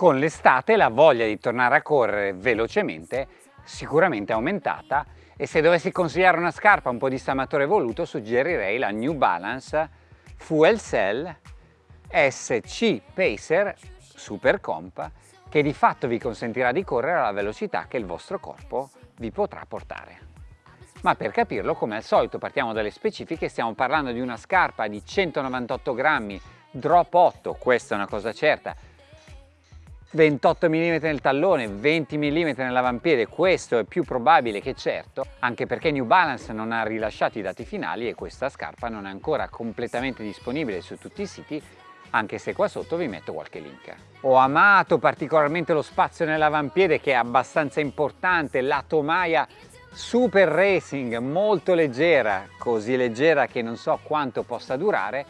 Con l'estate la voglia di tornare a correre velocemente sicuramente è aumentata e se dovessi consigliare una scarpa un po' dissamatore voluto suggerirei la New Balance Fuel Cell SC Pacer Super Comp che di fatto vi consentirà di correre alla velocità che il vostro corpo vi potrà portare. Ma per capirlo, come al solito, partiamo dalle specifiche, stiamo parlando di una scarpa di 198 grammi, drop 8, questa è una cosa certa, 28 mm nel tallone, 20 mm nell'avampiede, questo è più probabile che certo, anche perché New Balance non ha rilasciato i dati finali e questa scarpa non è ancora completamente disponibile su tutti i siti, anche se qua sotto vi metto qualche link. Ho amato particolarmente lo spazio nell'avampiede che è abbastanza importante, la tomaia super racing, molto leggera, così leggera che non so quanto possa durare,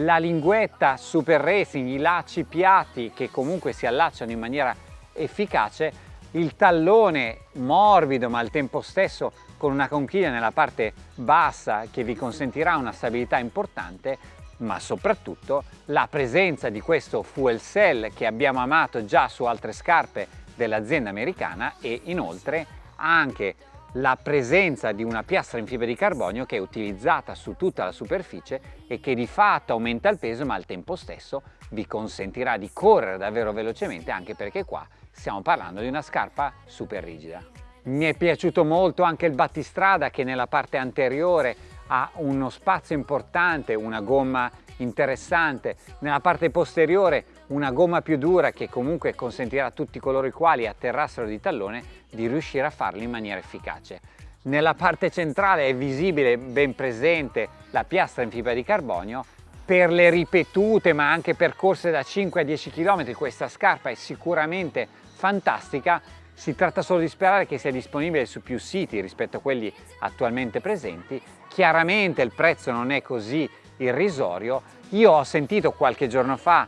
la linguetta super racing, i lacci piatti che comunque si allacciano in maniera efficace, il tallone morbido ma al tempo stesso con una conchiglia nella parte bassa che vi consentirà una stabilità importante, ma soprattutto la presenza di questo fuel cell che abbiamo amato già su altre scarpe dell'azienda americana e inoltre anche la presenza di una piastra in fibra di carbonio che è utilizzata su tutta la superficie e che di fatto aumenta il peso ma al tempo stesso vi consentirà di correre davvero velocemente anche perché qua stiamo parlando di una scarpa super rigida. Mi è piaciuto molto anche il battistrada che nella parte anteriore ha uno spazio importante, una gomma interessante, nella parte posteriore una gomma più dura che comunque consentirà a tutti coloro i quali atterrassero di tallone di riuscire a farlo in maniera efficace. Nella parte centrale è visibile, ben presente, la piastra in fibra di carbonio. Per le ripetute ma anche percorse da 5 a 10 km questa scarpa è sicuramente fantastica. Si tratta solo di sperare che sia disponibile su più siti rispetto a quelli attualmente presenti. Chiaramente il prezzo non è così irrisorio. Io ho sentito qualche giorno fa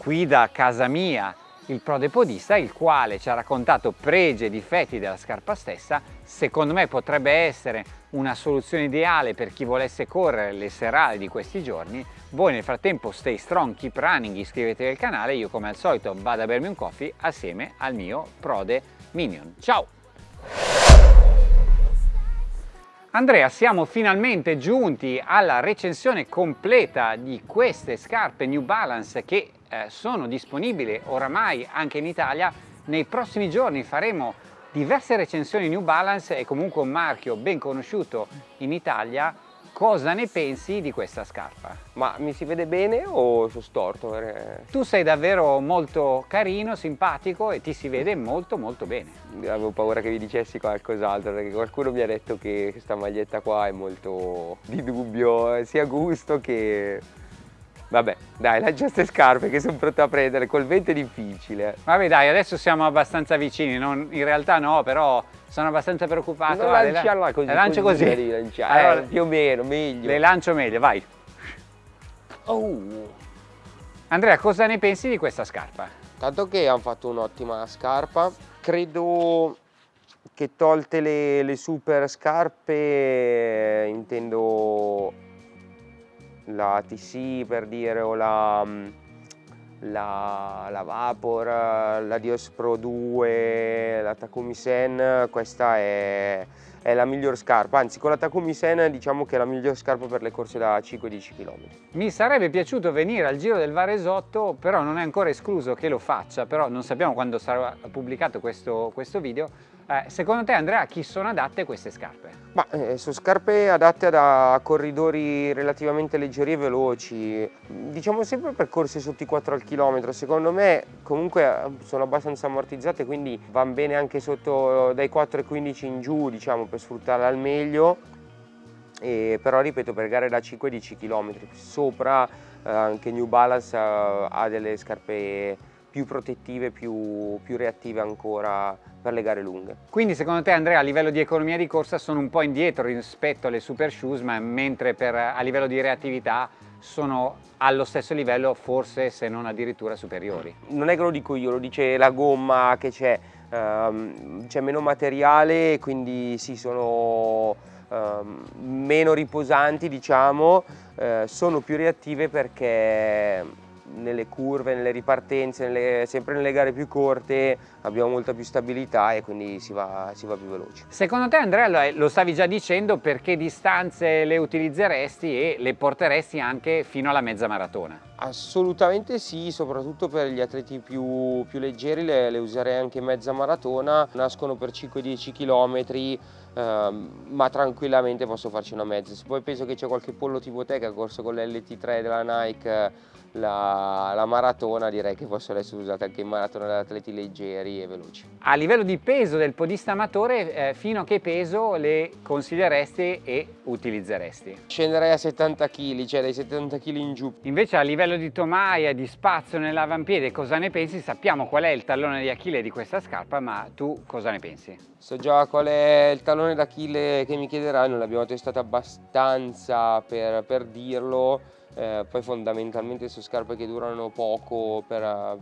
qui da casa mia il prodepodista il quale ci ha raccontato pregi e difetti della scarpa stessa secondo me potrebbe essere una soluzione ideale per chi volesse correre le serali di questi giorni voi nel frattempo stay strong, keep running, iscrivetevi al canale io come al solito vado a bermi un coffee assieme al mio Prode Minion ciao! Andrea, siamo finalmente giunti alla recensione completa di queste scarpe New Balance che eh, sono disponibili oramai anche in Italia. Nei prossimi giorni faremo diverse recensioni New Balance, è comunque un marchio ben conosciuto in Italia Cosa ne pensi di questa scarpa? Ma mi si vede bene o sono storto? Tu sei davvero molto carino, simpatico e ti si vede molto molto bene. Avevo paura che vi dicessi qualcos'altro perché qualcuno mi ha detto che questa maglietta qua è molto di dubbio, eh, sia gusto che Vabbè, dai, lancia queste scarpe che sono pronto a prendere, col vento è difficile. Vabbè dai, adesso siamo abbastanza vicini, non, in realtà no, però sono abbastanza preoccupato. Non lanciarla così. Le lancio così? così. Lanciare, allora, eh, più o meno, meglio. Le lancio meglio, vai. Oh. Andrea, cosa ne pensi di questa scarpa? Tanto che hanno fatto un'ottima scarpa, credo che tolte le, le super scarpe intendo la TC per dire o la, mm, la, la Vapor, la Dios Pro 2, la Takumi Sen, questa è, è la miglior scarpa, anzi con la Takumi Sen diciamo che è la miglior scarpa per le corse da 5-10 km. Mi sarebbe piaciuto venire al Giro del Varesotto, però non è ancora escluso che lo faccia, però non sappiamo quando sarà pubblicato questo, questo video, eh, secondo te Andrea a chi sono adatte queste scarpe? Ma, eh, sono scarpe adatte a corridori relativamente leggeri e veloci, diciamo sempre percorsi sotto i 4 al chilometro, secondo me comunque eh, sono abbastanza ammortizzate quindi vanno bene anche sotto dai 4,15 in giù diciamo per sfruttarle al meglio e, però ripeto per gare da 5-10 km sopra eh, anche New Balance eh, ha delle scarpe più protettive, più, più reattive ancora per le gare lunghe. Quindi secondo te Andrea a livello di economia di corsa sono un po' indietro rispetto alle super shoes ma mentre per, a livello di reattività sono allo stesso livello forse se non addirittura superiori? Non è che lo dico io, lo dice la gomma che c'è, um, c'è meno materiale quindi sì sono um, meno riposanti diciamo, uh, sono più reattive perché nelle curve, nelle ripartenze, nelle, sempre nelle gare più corte abbiamo molta più stabilità e quindi si va, si va più veloci. Secondo te Andrea, lo stavi già dicendo, perché distanze le utilizzeresti e le porteresti anche fino alla mezza maratona? Assolutamente sì, soprattutto per gli atleti più, più leggeri le, le, userei anche in mezza maratona, nascono per 5-10 km ma tranquillamente posso farci una mezza. Se poi penso che c'è qualche pollo tipo te che ha corso con l'LT3 della Nike la, la, maratona direi che possono essere usate anche in maratona da atleti leggeri e veloci. A livello di peso del podista amatore, eh, fino a che peso le consiglieresti e utilizzeresti? Scenderei a 70 kg, cioè dai 70 kg in giù. Invece a livello di tomaia, di spazio nell'avampiede, cosa ne pensi? Sappiamo qual è il tallone di Achille di questa scarpa, ma tu cosa ne pensi? So già qual è il tallone d'Achille che mi chiederai, non l'abbiamo testato abbastanza per, per dirlo eh, poi fondamentalmente sono scarpe che durano poco per,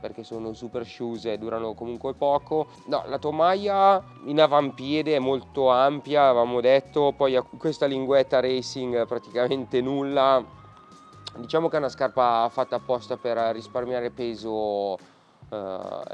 perché sono super shoes e durano comunque poco. No, la tomaia in avampiede è molto ampia, avevamo detto, poi ha questa linguetta racing praticamente nulla. Diciamo che è una scarpa fatta apposta per risparmiare peso uh,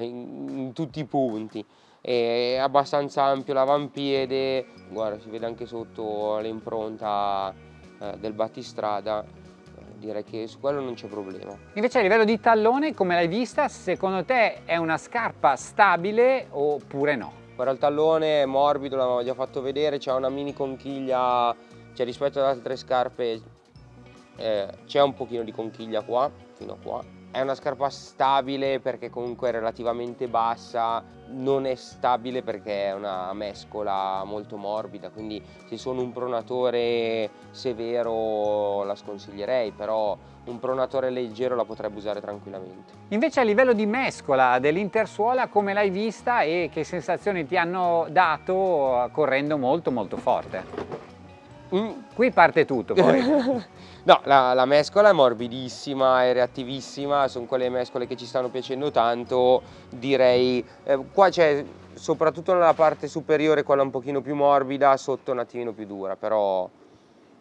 in, in tutti i punti è abbastanza ampio l'avampiede guarda si vede anche sotto l'impronta eh, del battistrada eh, direi che su quello non c'è problema. Invece a livello di tallone, come l'hai vista, secondo te è una scarpa stabile oppure no? Guarda il tallone è morbido, l'avevamo già fatto vedere, c'è una mini conchiglia, cioè rispetto ad altre scarpe eh, c'è un pochino di conchiglia qua, fino a qua, è una scarpa stabile perché comunque è relativamente bassa, non è stabile perché è una mescola molto morbida, quindi se sono un pronatore severo la sconsiglierei, però un pronatore leggero la potrebbe usare tranquillamente. Invece a livello di mescola dell'intersuola come l'hai vista e che sensazioni ti hanno dato correndo molto molto forte? Mm. Qui parte tutto poi. no, la, la, mescola è morbidissima, è reattivissima, sono quelle mescole che ci stanno piacendo tanto, direi. Eh, qua c'è soprattutto nella parte superiore quella un pochino più morbida, sotto un attimino più dura, però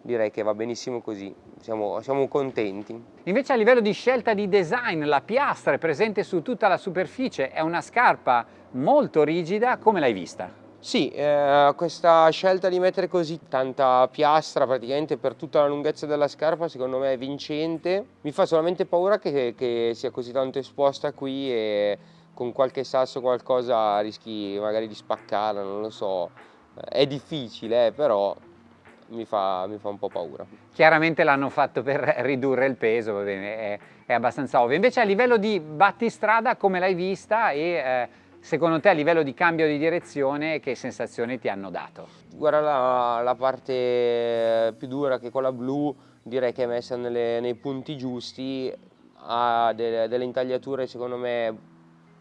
direi che va benissimo così, siamo, siamo, contenti. Invece a livello di scelta di design, la piastra è presente su tutta la superficie, è una scarpa molto rigida, come l'hai vista? Sì, eh, questa scelta di mettere così tanta piastra praticamente per tutta la lunghezza della scarpa secondo me è vincente. Mi fa solamente paura che, che sia così tanto esposta qui e con qualche sasso qualcosa rischi magari di spaccarla, non lo so. È difficile, eh, però mi fa, mi fa, un po' paura. Chiaramente l'hanno fatto per ridurre il peso, bene, è, è, abbastanza ovvio. Invece a livello di battistrada come l'hai vista e eh, Secondo te a livello di cambio di direzione che sensazioni ti hanno dato? Guarda la, la parte più dura che è quella blu direi che è messa nelle, nei punti giusti, ha delle, delle intagliature secondo me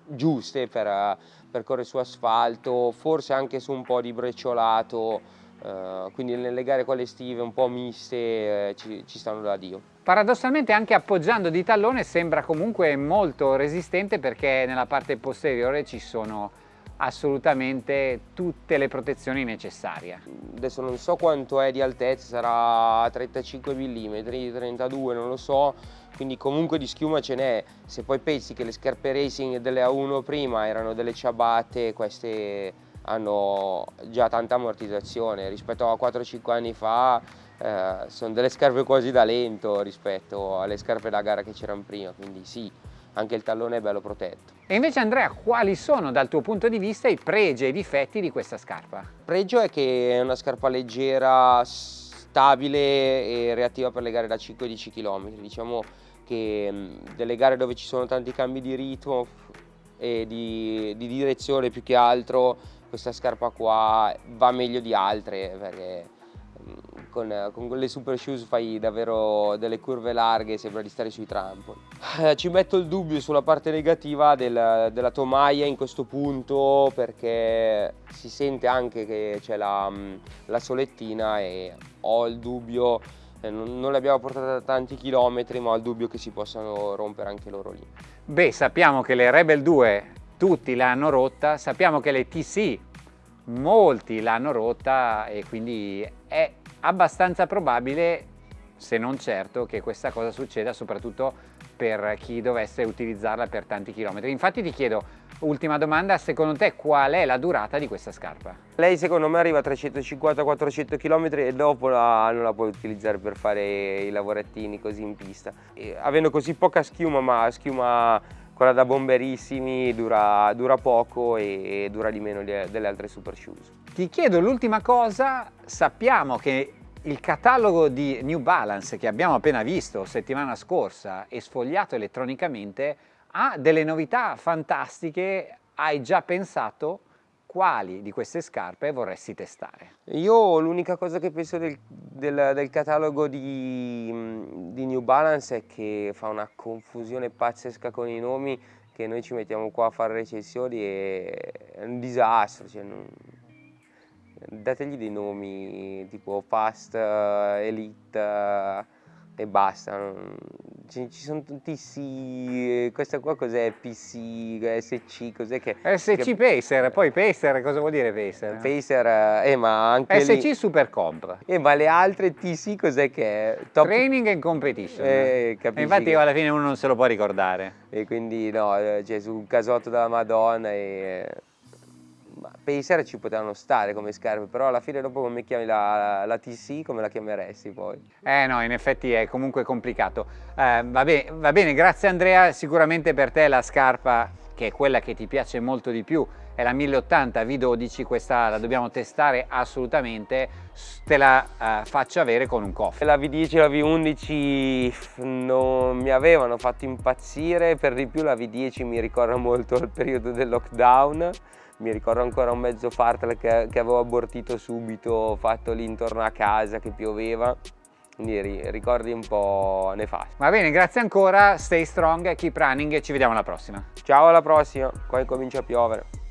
giuste per, per correre su asfalto, forse anche su un po' di brecciolato, eh, quindi nelle gare quelle estive un po' miste eh, ci, ci stanno da Dio. Paradossalmente anche appoggiando di tallone sembra comunque molto resistente perché nella parte posteriore ci sono assolutamente tutte le protezioni necessarie. Adesso non so quanto è di altezza, sarà 35 mm, 32, non lo so, quindi comunque di schiuma ce n'è. Se poi pensi che le scarpe racing delle A1 prima erano delle ciabatte, queste hanno già tanta ammortizzazione rispetto a 4-5 anni fa eh, sono delle scarpe quasi da lento rispetto alle scarpe da gara che c'erano prima quindi sì anche il tallone è bello protetto. E invece Andrea, quali sono dal tuo punto di vista i pregi e i difetti di questa scarpa? Il pregio è che è una scarpa leggera, stabile e reattiva per le gare da 5-10 km. Diciamo che delle gare dove ci sono tanti cambi di ritmo e di, di direzione più che altro questa scarpa qua va meglio di altre perché mm, con, con le super shoes fai davvero delle curve larghe sembra di stare sui trampoli. Eh, ci metto il dubbio sulla parte negativa del, della tomaia in questo punto perché si sente anche che c'è la, mm, la, solettina e ho il dubbio, eh, non, non le abbiamo portate tanti chilometri ma ho il dubbio che si possano rompere anche loro lì. Beh sappiamo che le Rebel 2 tutti l'hanno rotta, sappiamo che le TC molti l'hanno rotta e quindi è abbastanza probabile se non certo, che questa cosa succeda soprattutto per chi dovesse utilizzarla per tanti chilometri. Infatti ti chiedo, ultima domanda, secondo te qual è la durata di questa scarpa? Lei secondo me arriva a 350-400 km e dopo la, non la puoi utilizzare per fare i lavorettini così in pista. E, avendo così poca schiuma, ma schiuma quella da bomberissimi dura, dura poco e, e dura di meno delle altre super shoes. Ti chiedo l'ultima cosa, sappiamo che il catalogo di New Balance che abbiamo appena visto settimana scorsa e sfogliato elettronicamente ha delle novità fantastiche. Hai già pensato quali di queste scarpe vorresti testare? Io l'unica cosa che penso del, del, del catalogo di, di, New Balance è che fa una confusione pazzesca con i nomi che noi ci mettiamo qua a fare recensioni e è un disastro. Cioè non, dategli dei nomi tipo Fast, uh, Elite e basta. Ci, ci, sono tutti sì, questa qua cos'è? PC, SC, cos'è che... SC che... Pacer, poi Pacer, cosa vuol dire Pacer? Pacer, eh, ma anche SC lì... Super Comp. Eh, ma le altre TC cos'è che è? Top... Training and Competition. Eh, infatti che... alla fine uno non se lo può ricordare. E quindi no, eh, cioè su un casotto della Madonna e Pacer ci potevano stare come scarpe, però alla fine dopo come chiami la, la, TC, come la chiameresti poi? Eh no, in effetti è comunque complicato. Eh, va, bene, va bene, grazie Andrea, sicuramente per te la scarpa che è quella che ti piace molto di più è la 1080 V12, questa la dobbiamo testare assolutamente, te la uh, faccio avere con un cofre. La V10 e la V11 non mi avevano fatto impazzire, per di più la V10 mi ricorda molto il periodo del lockdown, mi ricordo ancora un mezzo fartle che, che avevo abortito subito, fatto lì intorno a casa che pioveva, quindi ricordi un po' nefasti. Va bene, grazie ancora, stay strong, keep running e ci vediamo alla prossima. Ciao alla prossima, qua incomincia a piovere.